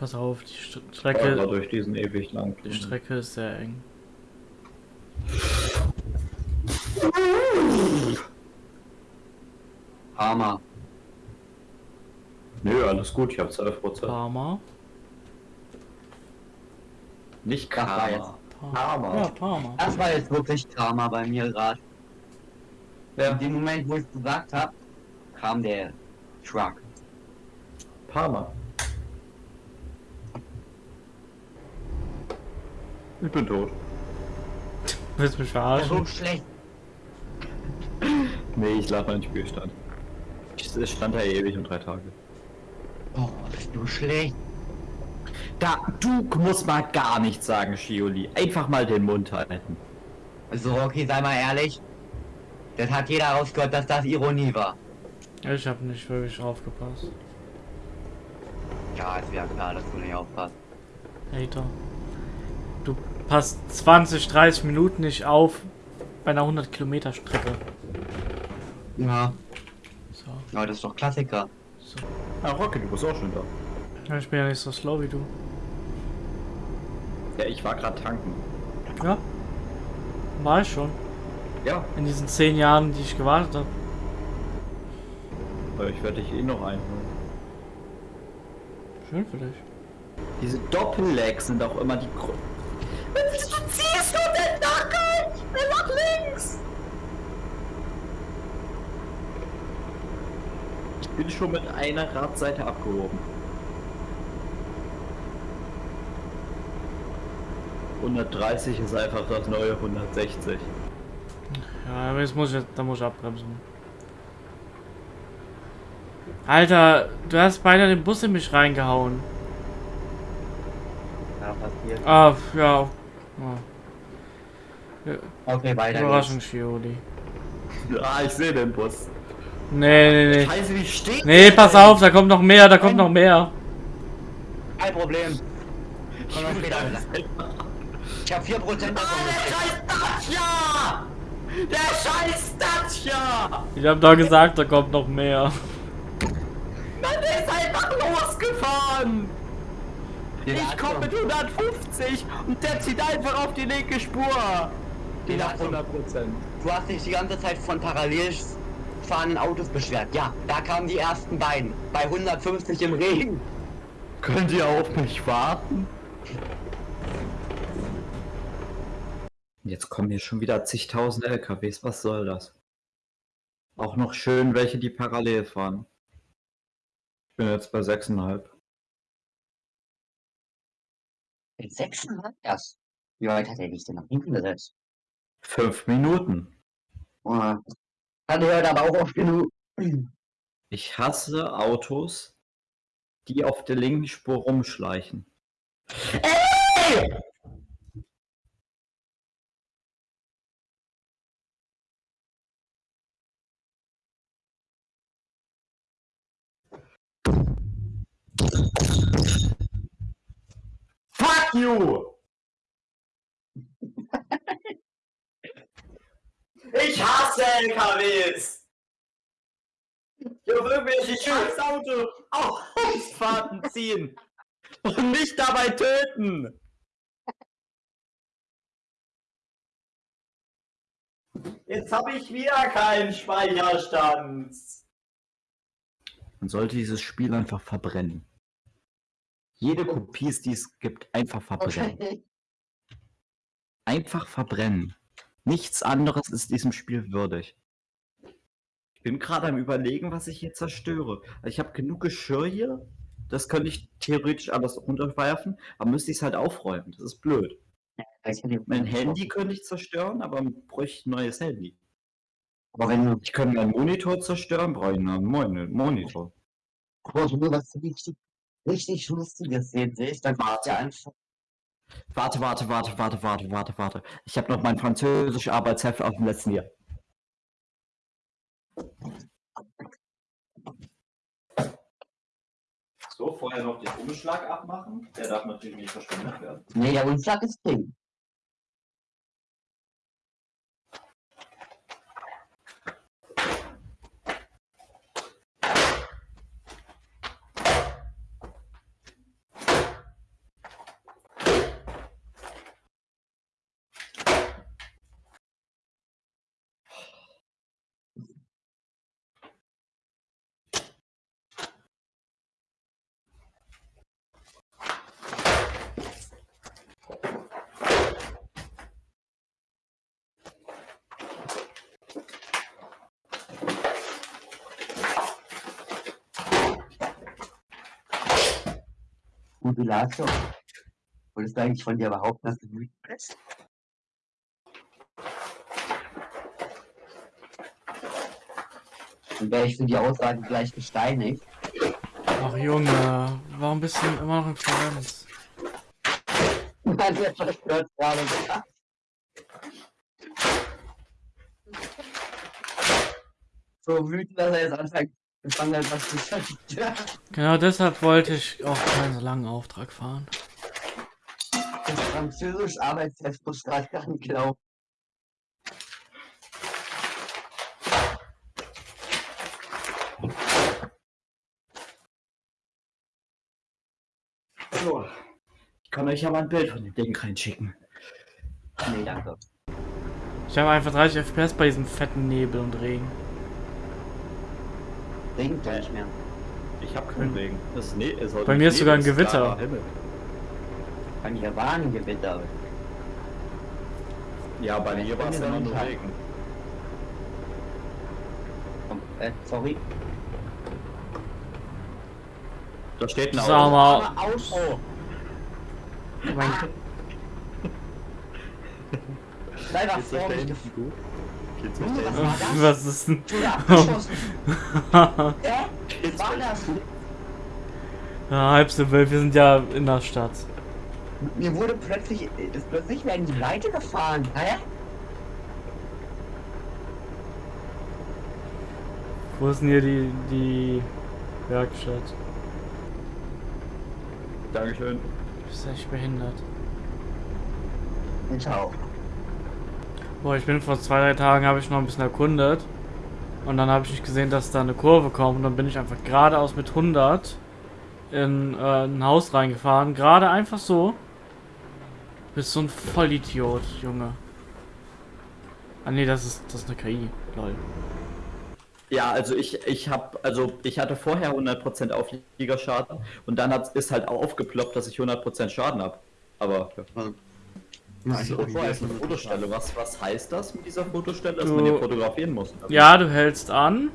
Pass auf, die St Strecke, durch diesen ewig lang. die Strecke ist sehr eng. Hammer. Nö, alles gut, ich habe 12 Prozent. Parma. Nicht war jetzt- Karma. Parma. Parma. Ja, Parma. Das war jetzt wirklich Karma bei mir gerade. Ja, In dem Moment, wo ich es gesagt habe, kam der Truck. Parma. Ich bin tot. Willst du mich Ja, verarschen? so schlecht. Nee, ich lag mein Spielstand. Ich- Es stand da ewig und drei Tage. Oh, bist du schlecht. Da, du musst mal gar nichts sagen, Shioli. Einfach mal den Mund halten. So, okay, sei mal ehrlich. Das hat jeder rausgehört, dass das Ironie war. Ich habe nicht wirklich aufgepasst. Ja, ist ja klar, dass du nicht aufpasst. Hater. Du passt 20, 30 Minuten nicht auf bei einer 100 Kilometer Strecke. Ja, So. aber das ist doch Klassiker. so. Ah, Rocky, du bist auch schon da. Ja, Ich bin ja nicht so slow wie du. Ja, ich war gerade tanken. Ja. War ich schon. Ja, In diesen 10 Jahren, die ich gewartet habe. aber ich werde dich eh noch einholen. Schön für dich. Diese Doppellegs sind auch immer die. Wieso ziehst du denn nach Ich will nach links! Ich bin schon mit einer Radseite abgehoben. 130 ist einfach das neue 160. Ja, aber jetzt muss ich, da muss ich abbremsen. Alter, du hast beinahe den Bus in mich reingehauen. Ja, passiert. Ah, ja. Ja. Okay, weiter Überraschung, geht's. Shioli. Ah, ich sehe den Bus. Nee, nee, nee. Scheiße, wie steht Nee, pass denn? auf, da kommt noch mehr, da kommt noch mehr. Kein Problem. Komm mal später wieder. Ich hab 4% davon Der gekriegt. scheiß Dacia! Der scheiß Dacia! Ich hab doch gesagt, da kommt noch mehr. Mann, der ist einfach losgefahren! Ich komme mit 150 und der zieht einfach auf die linke Spur. Den Nach Atom. 100 Prozent. Du hast dich die ganze Zeit von parallel fahrenden Autos beschwert. Ja, da kamen die ersten beiden. Bei 150 im Regen. Könnt ihr auf mich warten? Jetzt kommen hier schon wieder zigtausend LKWs. Was soll das? Auch noch schön welche, die parallel fahren. Ich bin jetzt bei 6,5. Mit 6,5 erst. Wie weit hat er dich denn nach hinten gesetzt? Fünf Minuten. Oh, Hat hört aber auch oft genug. Ich hasse Autos, die auf der linken Spur rumschleichen. Ey! You! Ich hasse LKWs! Ich auf irgendwelche scheiß Auto Ausfahrten ziehen und mich dabei töten! Jetzt habe ich wieder keinen Speicherstand. Man sollte dieses Spiel einfach verbrennen. Jede Kopie, die es gibt, einfach verbrennen. Okay. Einfach verbrennen. Nichts anderes ist diesem Spiel würdig. Ich bin gerade am überlegen, was ich hier zerstöre. Ich habe genug Geschirr hier. Das könnte ich theoretisch alles runterwerfen, aber müsste ich es halt aufräumen. Das ist blöd. Mein Handy könnte ich zerstören, aber bräuchte ein neues Handy. Aber wenn du, Ich könnte meinen Monitor zerstören, brauche ich einen neuen Mon- Monitor. aber du was richtig, richtig Lustiges sehen willst, dann Warte. ja einfach. Warte, warte, warte, warte, warte, warte, warte. Ich habe noch mein französisch Arbeitsheft aus dem letzten Jahr. So, vorher noch den Umschlag abmachen. Der darf natürlich nicht verschwendet werden. Nee, der Umschlag ist drin. Modulator. Wolltest du eigentlich von dir behaupten, dass du wütend bist? Dann wäre ich für die Aussage gleich gesteinigt. Ach Junge, warum bist du immer noch in Florenz? Nein, der verstört gerade. So wütend, dass er jetzt anfängt, gefangen hat, was zu zerstören. Genau deshalb wollte ich auch keinen so langen Auftrag fahren. Das französisch Arbeitstest muss gerade gar nicht glauben. So. Ich kann euch ja mal ein Bild von dem Ding reinschicken. Nee, danke. Ich habe einfach 30 FPS bei diesem fetten Nebel und Regen. Regnet doch nicht mehr. Ich habe keinen Regen. Das ist ne ist heute Bei mir ist sogar ein Gewitter. Bei mir war ein Gewitter. Ja, bei mir war es mir nur Regen. Komm, Äh, sorry. Da steht ein Sag Auto. mal, Aber Auto. mein, da vor mich? Geht's euch Junge, da was hinten? war das? was ist denn? Geht's Was war das? Ja, halb so wild, wir sind ja in der Stadt. Mir wurde plötzlich, das plötzlich werden die Leute gefahren. Hä? Wo ist denn hier die, die Werkstatt? Dankeschön. Du bist echt behindert. Ciao. Boah, ich bin vor zwei, drei Tagen, habe ich noch ein bisschen erkundet. Und dann habe ich nicht gesehen, dass da eine Kurve kommt. Und dann bin ich einfach geradeaus mit 100 in äh, ein Haus reingefahren. Gerade einfach so. Bist so ein Vollidiot, Junge. Ah nee, das ist, das ist eine KI. Lol. Ja, also ich, ich habe, also ich hatte vorher 100% Aufliegerschaden und dann hat, ist halt aufgeploppt, dass ich 100% Schaden habe. Aber ja. Ja, So, ich vorher ist eine Fotostelle. Was, was heißt das mit dieser Fotostelle, dass Du- man hier fotografieren muss? Also, Ja, du hältst an.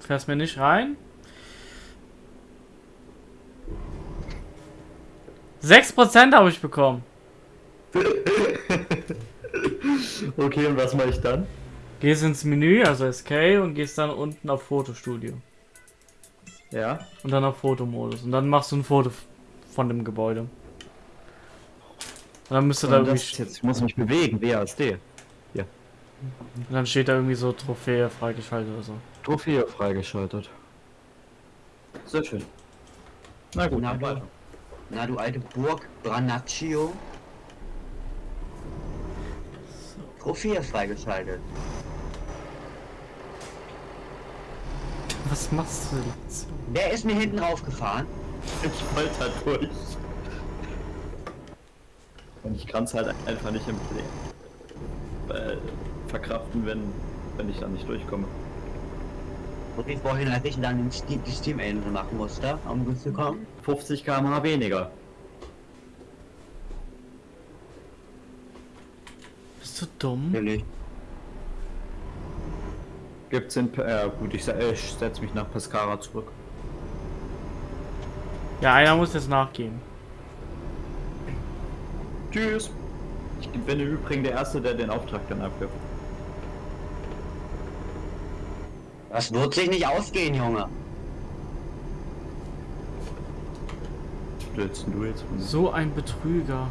Fährst mir nicht rein. 6% habe ich bekommen. Okay, und was mache ich dann? Gehst ins Menü, also SK, und gehst dann unten auf Fotostudio. Ja. Und dann auf Fotomodus. Und dann machst du ein Foto von dem Gebäude. Und dann müsste da irgendwie. ist jetzt, ich muss mich bewegen, WASD. Und dann steht da irgendwie so Trophäe freigeschaltet oder so. Trophäe freigeschaltet. Sehr schön. Na gut, Na, weiter. Na, du alte Burg, Branaccio. Trophäe freigeschaltet. Was machst du jetzt? Wer ist mir hinten raufgefahren? Ich wollte da durch. Und ich kann es halt einfach nicht im Play äh, verkraften, wenn, wenn ich da nicht durchkomme. Und wie vorhin, als ich dann den Steam, die Steam-Engine machen musste, um gut zu kommen. 50 km/h weniger. Bist du dumm? Natürlich. Gibt's in. P- Äh, gut, ich, äh, ich setze mich nach Pescara zurück. Ja, einer muss jetzt nachgehen. Tschüss. Ich bin im Übrigen der Erste, der den Auftrag dann abgibt. Das wird sich nicht ausgehen, Junge. Denn du jetzt? von mir? So ein Betrüger.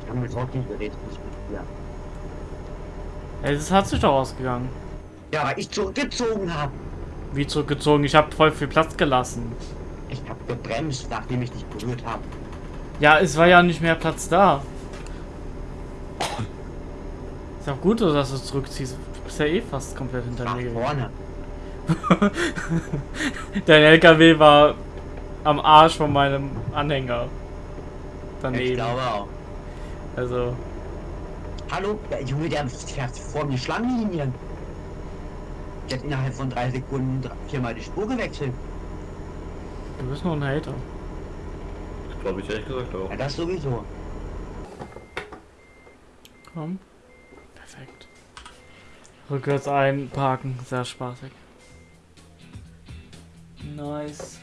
Ich kann mit Rocky-Gerät nicht mehr. Ey, das hat sich doch ausgegangen. Ja, weil ich zurückgezogen habe. Wie zurückgezogen? Ich habe voll viel Platz gelassen. Ich habe gebremst, nachdem ich dich berührt habe. Ja, es war ja nicht mehr Platz da. Ist auch gut, dass du zurückziehst. Du bist ja eh fast komplett hinter Nach mir vorne. Dein LKW war am Arsch von meinem Anhänger. Ich Daneben. glaube auch. Also, Hallo? Der Junge, der fährt vor mir Schlangenlinien. Der hat innerhalb von drei Sekunden viermal die Spur gewechselt. du bist nur ein Hater. Glaube ich ehrlich gesagt auch. Ja, das sowieso. Komm. Perfekt. Rückwärts einparken, sehr spaßig. Nice.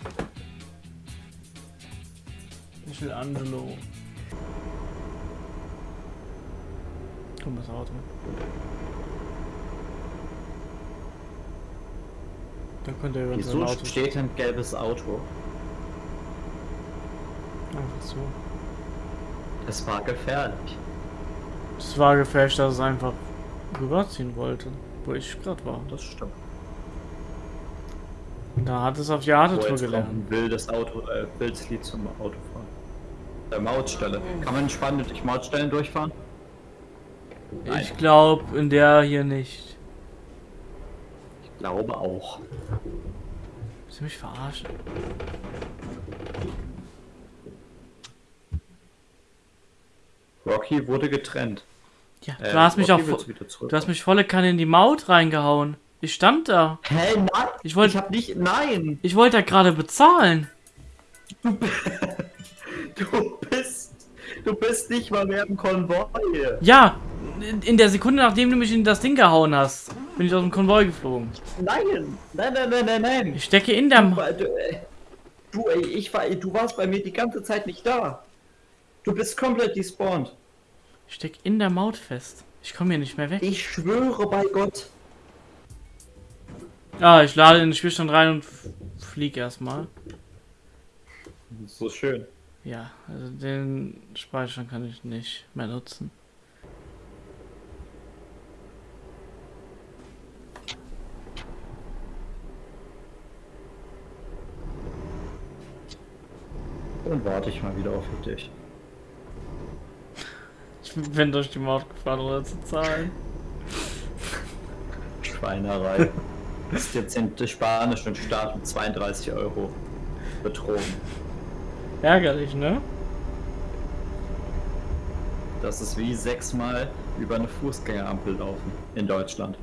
Michelangelo. Komm, das Auto. Da könnte er über Wieso sein Auto steht ein gelbes Auto? Einfach so. Es war gefährlich. Es war gefälscht, dass es einfach rüberziehen wollte, wo ich gerade war. Das stimmt. Und da hat es auf die Arte-Tour gelernt. ein wildes Auto, äh, wildes Lied zum Autofahren. Der Mautstelle. Kann man spannend durch Mautstellen durchfahren? Nein. Ich glaube in der hier nicht. Ich glaube auch. Willst du mich verarschen? Rocky wurde getrennt. Ja, Äh, du hast mich auch. Du hast mich volle Kanne in die Maut reingehauen. Ich stand da. Hä, nein! Ich wollte- Ich hab nicht. Nein! Ich wollte da gerade bezahlen. Du bist. Du bist nicht mal mehr im Konvoi. Ja, in- der Sekunde, nachdem du mich in das Ding gehauen hast, bin ich aus dem Konvoi geflogen. Nein! Nein, nein, nein, nein, nein! Ich stecke in der... Du, du, äh, du, ey, ich war, du warst bei mir die ganze Zeit nicht da. Du bist komplett despawned. ich steck in der Maut fest. Ich komme hier nicht mehr weg. Ich schwöre bei Gott. Ah, ich lade in den Spielstand rein und flieg erstmal. So schön. Ja, also den Speicher kann ich nicht mehr nutzen. Dann warte ich mal wieder auf dich. Ich bin durch die Maut gefahren, ohne zu zahlen. Schweinerei. ist jetzt in der spanischen Staat mit 32 Euro betrogen. Ärgerlich, ne? Das ist wie sechsmal über eine Fußgängerampel laufen in Deutschland.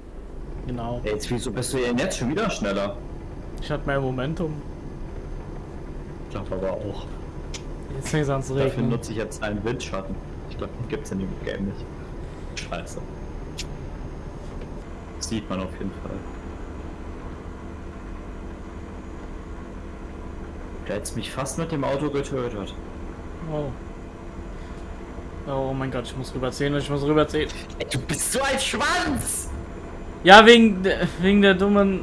Genau. Ey, jetzt wieso bist du denn jetzt schon wieder schneller? Ich hatte mehr Momentum. Ich glaube aber auch. Jetzt fängt es an zu Dafür regnen. nutze ich jetzt einen Windschatten. Ich glaube, den gibt's in dem Game nicht. Scheiße. Sieht man auf jeden Fall. Du hättest mich fast mit dem Auto getötet. Oh. Oh mein Gott, ich muss rüberziehen, ich muss rüberziehen. Ey, du bist so ein Schwanz! Ja, wegen, der- wegen der dummen.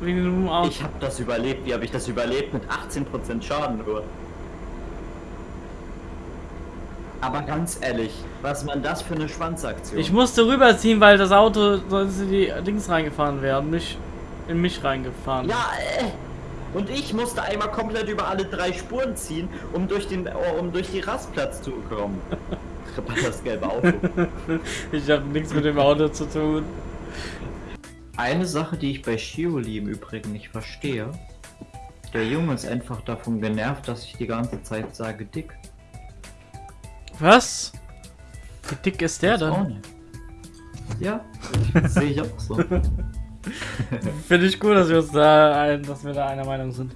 Wegen dem dummen Auto. Ich habe das überlebt. Wie habe ich das überlebt? Mit 18% Schaden nur. Aber ganz ehrlich, was man das für eine Schwanzaktion? Ich musste rüberziehen, weil das Auto sonst in die Dings reingefahren wäre und nicht in mich reingefahren. Ja, äh, und ich musste einmal komplett über alle drei Spuren ziehen, um durch den, oh, um durch die Rastplatz zu kommen. das gelbe Auto. Ich habe nichts mit dem Auto zu tun. Eine Sache, die ich bei Shioli im Übrigen nicht verstehe. Der Junge ist einfach davon genervt, dass ich die ganze Zeit sage dick. Was? Wie dick ist der nicht. Ja, sehe ich auch so. Finde ich gut, dass wir uns da ein, dass wir da einer Meinung sind.